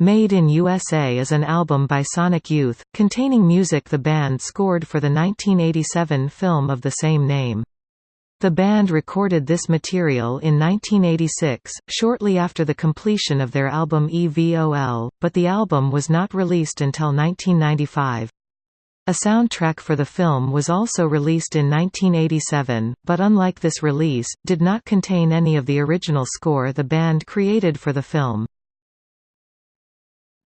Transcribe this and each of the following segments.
Made in USA is an album by Sonic Youth, containing music the band scored for the 1987 film of the same name. The band recorded this material in 1986, shortly after the completion of their album EVOL, but the album was not released until 1995. A soundtrack for the film was also released in 1987, but unlike this release, did not contain any of the original score the band created for the film.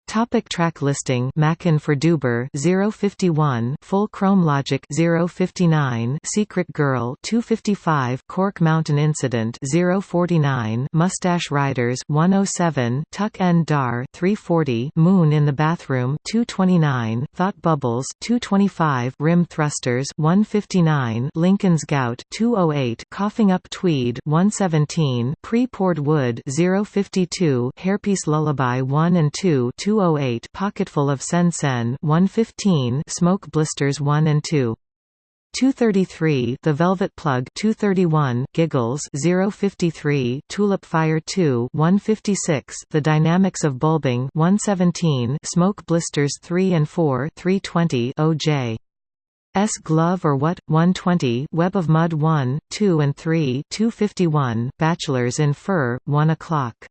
Topic track listing Mackin for Doober 051 Full Chrome Logic 059 Secret Girl 255 Cork Mountain Incident 049 Mustache Riders 107 Tuck and Dar 340 Moon in the Bathroom 229 Thought Bubbles 225 Rim Thrusters 159 Lincoln's Gout 208 Coughing Up Tweed 117 Pre-poured Wood 052 Hairpiece Lullaby 1 and 2 208 Pocketful of Sen Sen 115 Smoke Blisters 1 and 2 233 The Velvet Plug 231 Giggles 053 Tulip Fire 2 156 The Dynamics of Bulbing 117 Smoke Blisters 3 and 4 320 OJ S Glove or What 120 Web of Mud 1 2 and 3 251 Bachelors in Fur 1 o'clock